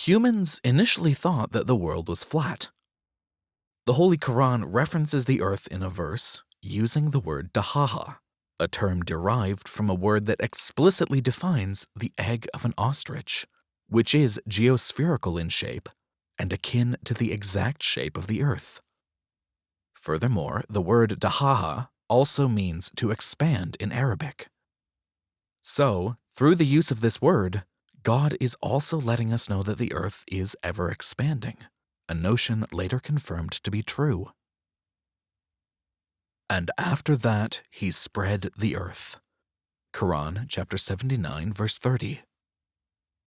Humans initially thought that the world was flat. The Holy Quran references the earth in a verse using the word dahaha, a term derived from a word that explicitly defines the egg of an ostrich, which is geospherical in shape and akin to the exact shape of the earth. Furthermore, the word dahaha also means to expand in Arabic. So, through the use of this word, God is also letting us know that the earth is ever expanding, a notion later confirmed to be true. And after that he spread the earth. Quran chapter 79 verse 30.